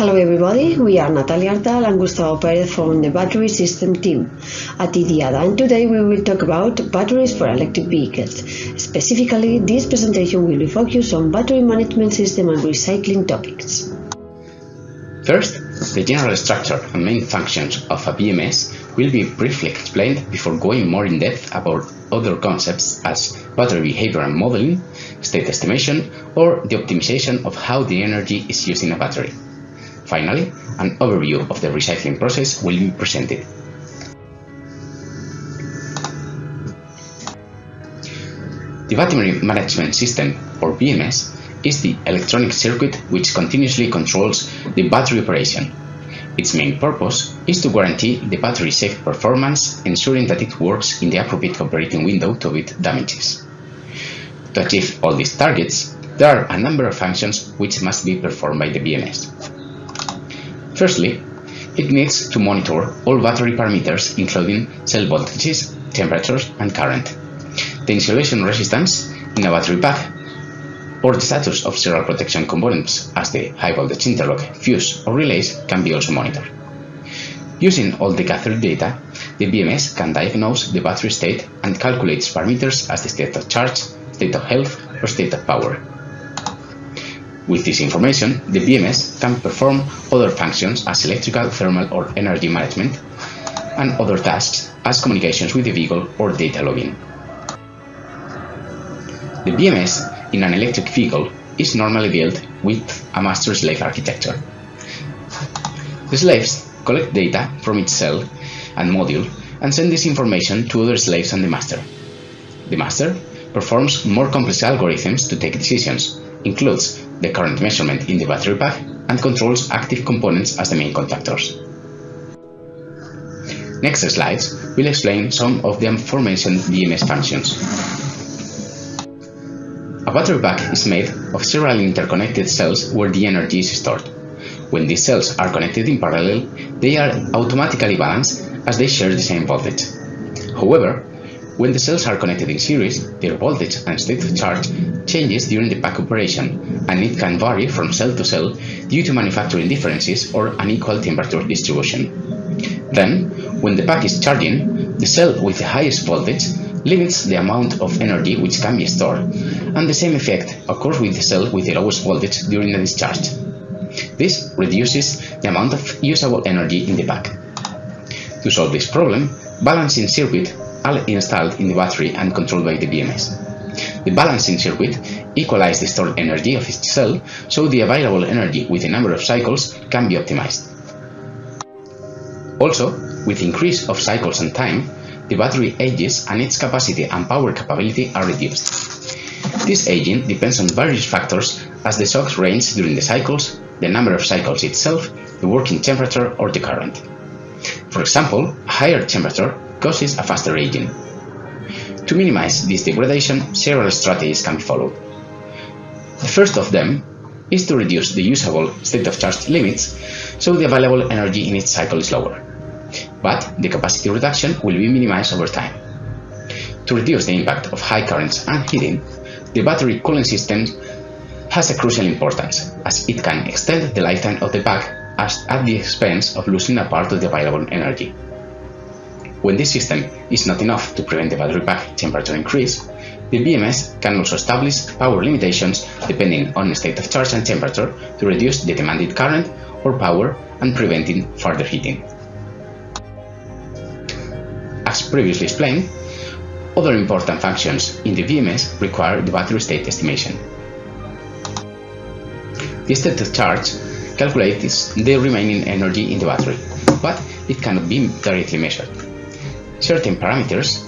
Hello everybody, we are Natalia Artal and Gustavo Perez from the battery system team at IDIADA and today we will talk about batteries for electric vehicles. Specifically, this presentation will be focused on battery management system and recycling topics. First, the general structure and main functions of a BMS will be briefly explained before going more in depth about other concepts as battery behavior and modeling, state estimation, or the optimization of how the energy is used in a battery. Finally, an overview of the recycling process will be presented. The Battery Management System, or BMS, is the electronic circuit which continuously controls the battery operation. Its main purpose is to guarantee the battery safe performance, ensuring that it works in the appropriate operating window to avoid damages. To achieve all these targets, there are a number of functions which must be performed by the BMS. Firstly, it needs to monitor all battery parameters including cell voltages, temperatures and current, the insulation resistance in a battery pack, or the status of several protection components as the high voltage interlock, fuse or relays can be also monitored. Using all the gathered data, the BMS can diagnose the battery state and calculates parameters as the state of charge, state of health or state of power. With this information, the BMS can perform other functions as electrical, thermal or energy management, and other tasks as communications with the vehicle or data logging. The BMS in an electric vehicle is normally built with a master-slave architecture. The slaves collect data from its cell and module and send this information to other slaves and the master. The master performs more complex algorithms to take decisions, includes the current measurement in the battery pack, and controls active components as the main contactors. Next slides will explain some of the aforementioned BMS functions. A battery pack is made of several interconnected cells where the energy is stored. When these cells are connected in parallel, they are automatically balanced as they share the same voltage. However, when the cells are connected in series, their voltage and state of charge changes during the pack operation, and it can vary from cell to cell due to manufacturing differences or unequal temperature distribution. Then, when the pack is charging, the cell with the highest voltage limits the amount of energy which can be stored, and the same effect occurs with the cell with the lowest voltage during the discharge. This reduces the amount of usable energy in the pack. To solve this problem, balancing circuit are installed in the battery and controlled by the BMS. The balancing circuit equalizes the stored energy of each cell, so the available energy with the number of cycles can be optimized. Also, with increase of cycles and time, the battery ages and its capacity and power capability are reduced. This aging depends on various factors as the shocks range during the cycles, the number of cycles itself, the working temperature or the current. For example, a higher temperature causes a faster aging. To minimize this degradation, several strategies can be followed. The first of them is to reduce the usable state of charge limits so the available energy in each cycle is lower. But the capacity reduction will be minimized over time. To reduce the impact of high currents and heating, the battery cooling system has a crucial importance as it can extend the lifetime of the pack at the expense of losing a part of the available energy. When this system is not enough to prevent the battery pack temperature increase, the BMS can also establish power limitations depending on state of charge and temperature to reduce the demanded current or power and preventing further heating. As previously explained, other important functions in the BMS require the battery state estimation. The state of charge calculates the remaining energy in the battery, but it cannot be directly measured. Certain parameters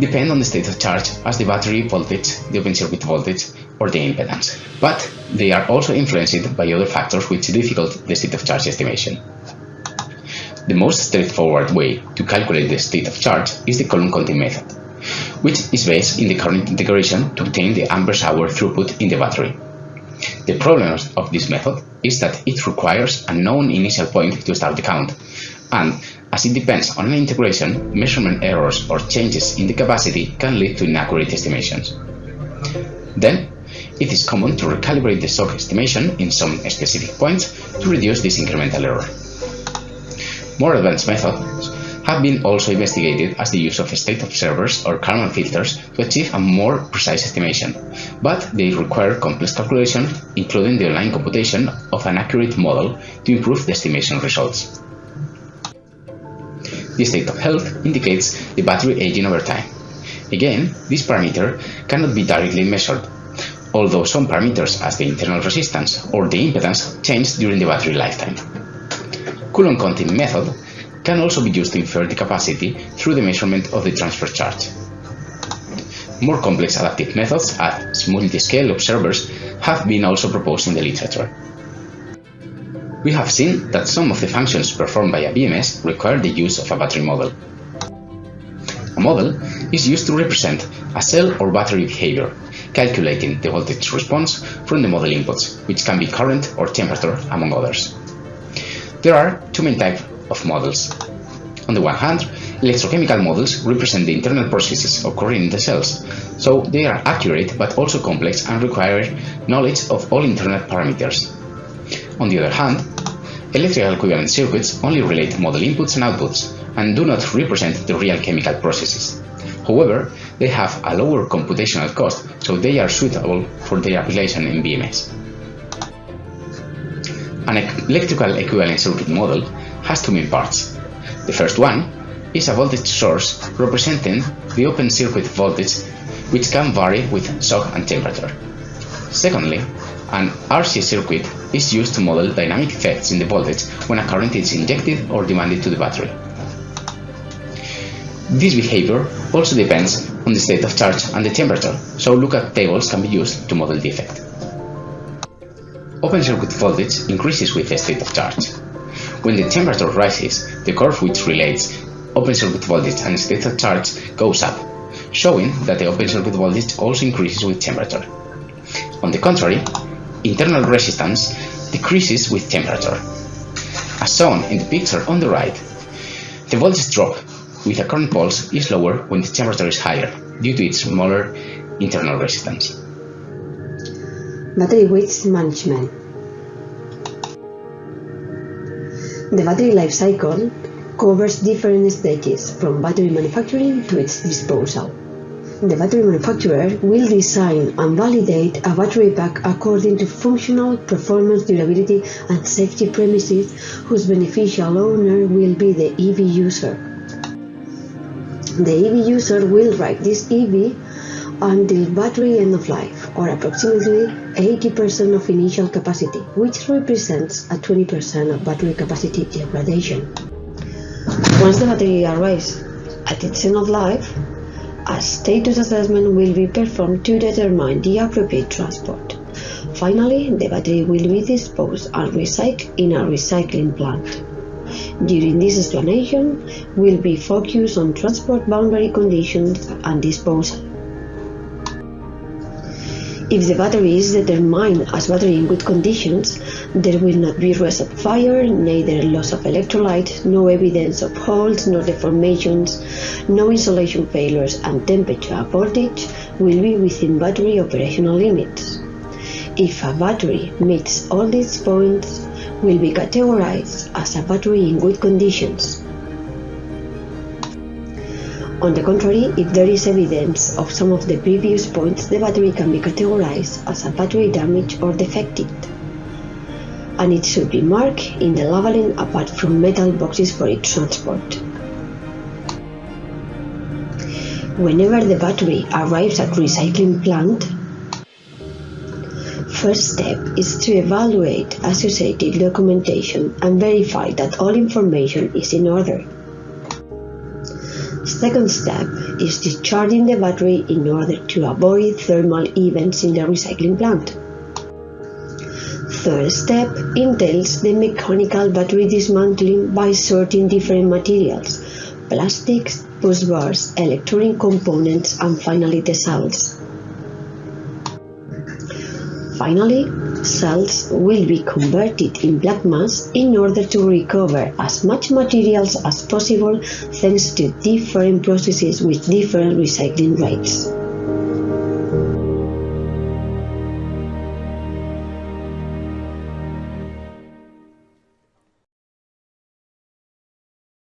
depend on the state of charge as the battery voltage, the open circuit voltage, or the impedance, but they are also influenced by other factors which difficult the state of charge estimation. The most straightforward way to calculate the state of charge is the Coulomb counting method, which is based in the current integration to obtain the amperes hour throughput in the battery. The problem of this method is that it requires a known initial point to start the count, and as it depends on an integration, measurement errors or changes in the capacity can lead to inaccurate estimations. Then, it is common to recalibrate the SOC estimation in some specific points to reduce this incremental error. More advanced methods have been also investigated as the use of state observers or Kalman filters to achieve a more precise estimation, but they require complex calculation, including the online computation of an accurate model to improve the estimation results. The state of health indicates the battery aging over time. Again, this parameter cannot be directly measured, although some parameters as the internal resistance or the impedance change during the battery lifetime. Coulomb counting method can also be used to infer the capacity through the measurement of the transfer charge. More complex adaptive methods as multi-scale observers have been also proposed in the literature. We have seen that some of the functions performed by a BMS require the use of a battery model. A model is used to represent a cell or battery behavior, calculating the voltage response from the model inputs, which can be current or temperature, among others. There are two main types of models. On the one hand, electrochemical models represent the internal processes occurring in the cells, so they are accurate but also complex and require knowledge of all internal parameters. On the other hand, electrical equivalent circuits only relate model inputs and outputs and do not represent the real chemical processes. However, they have a lower computational cost, so they are suitable for their application in BMS. An electrical equivalent circuit model has two main parts. The first one is a voltage source representing the open circuit voltage which can vary with SOC and temperature. Secondly, an RC circuit is used to model dynamic effects in the voltage when a current is injected or demanded to the battery. This behavior also depends on the state of charge and the temperature, so lookup tables can be used to model the effect. Open circuit voltage increases with the state of charge. When the temperature rises, the curve which relates open circuit voltage and state of charge goes up, showing that the open circuit voltage also increases with temperature. On the contrary, internal resistance decreases with temperature. As shown in the picture on the right, the voltage drop with a current pulse is lower when the temperature is higher due to its smaller internal resistance. Battery waste management. The battery life cycle covers different stages from battery manufacturing to its disposal. The battery manufacturer will design and validate a battery pack according to functional, performance, durability, and safety premises whose beneficial owner will be the EV user. The EV user will ride this EV until battery end of life, or approximately 80% of initial capacity, which represents a 20% of battery capacity degradation. Once the battery arrives at its end of life, a status assessment will be performed to determine the appropriate transport. Finally, the battery will be disposed and recycled in a recycling plant. During this explanation, will be focused on transport boundary conditions and disposal. If the battery is determined as battery in good conditions, there will not be risk of fire, neither loss of electrolyte, no evidence of holes nor deformations, no insulation failures, and temperature voltage will be within battery operational limits. If a battery meets all these points, will be categorized as a battery in good conditions. On the contrary, if there is evidence of some of the previous points, the battery can be categorized as a battery damaged or defective. And it should be marked in the labeling apart from metal boxes for its transport. Whenever the battery arrives at recycling plant, first step is to evaluate associated documentation and verify that all information is in order. Second step is discharging the battery in order to avoid thermal events in the recycling plant. Third step entails the mechanical battery dismantling by sorting different materials, plastics, bus bars, electronic components, and finally the cells. Finally, cells will be converted in black mass in order to recover as much materials as possible thanks to different processes with different recycling rates.